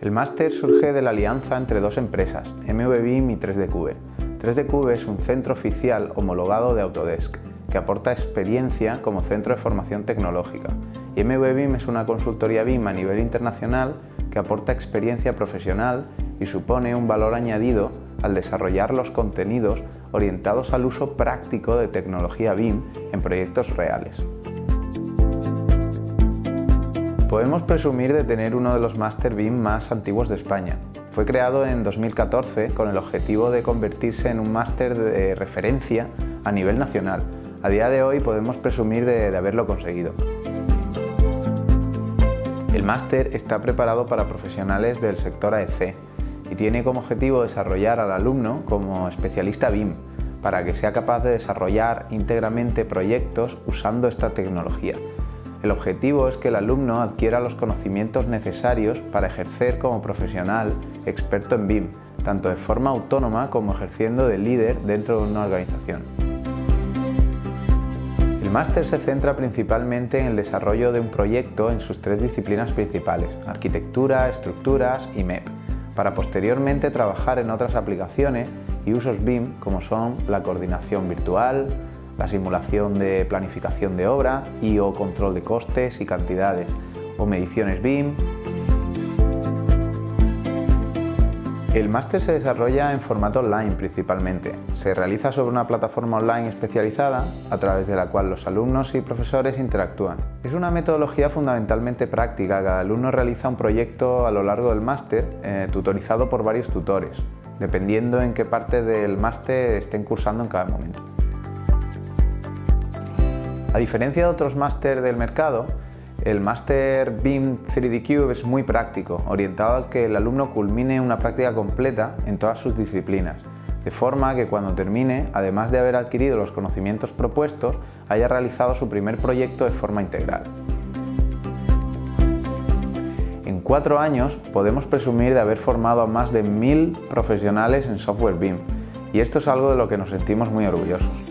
El máster surge de la alianza entre dos empresas, MVBIM y 3DCube. 3DCube es un centro oficial homologado de Autodesk, que aporta experiencia como centro de formación tecnológica. Y MVBIM es una consultoría BIM a nivel internacional que aporta experiencia profesional y supone un valor añadido al desarrollar los contenidos orientados al uso práctico de tecnología BIM en proyectos reales. Podemos presumir de tener uno de los Master BIM más antiguos de España. Fue creado en 2014 con el objetivo de convertirse en un máster de referencia a nivel nacional. A día de hoy podemos presumir de, de haberlo conseguido. El máster está preparado para profesionales del sector AEC y tiene como objetivo desarrollar al alumno como especialista BIM para que sea capaz de desarrollar íntegramente proyectos usando esta tecnología. El objetivo es que el alumno adquiera los conocimientos necesarios para ejercer como profesional experto en BIM, tanto de forma autónoma como ejerciendo de líder dentro de una organización. El máster se centra principalmente en el desarrollo de un proyecto en sus tres disciplinas principales, arquitectura, estructuras y MEP, para posteriormente trabajar en otras aplicaciones y usos BIM como son la coordinación virtual, la simulación de planificación de obra y o control de costes y cantidades, o mediciones BIM. El máster se desarrolla en formato online principalmente. Se realiza sobre una plataforma online especializada a través de la cual los alumnos y profesores interactúan. Es una metodología fundamentalmente práctica. Cada alumno realiza un proyecto a lo largo del máster, eh, tutorizado por varios tutores, dependiendo en qué parte del máster estén cursando en cada momento. A diferencia de otros máster del mercado, el máster BIM 3D Cube es muy práctico, orientado a que el alumno culmine una práctica completa en todas sus disciplinas, de forma que cuando termine, además de haber adquirido los conocimientos propuestos, haya realizado su primer proyecto de forma integral. En cuatro años podemos presumir de haber formado a más de mil profesionales en software BIM, y esto es algo de lo que nos sentimos muy orgullosos.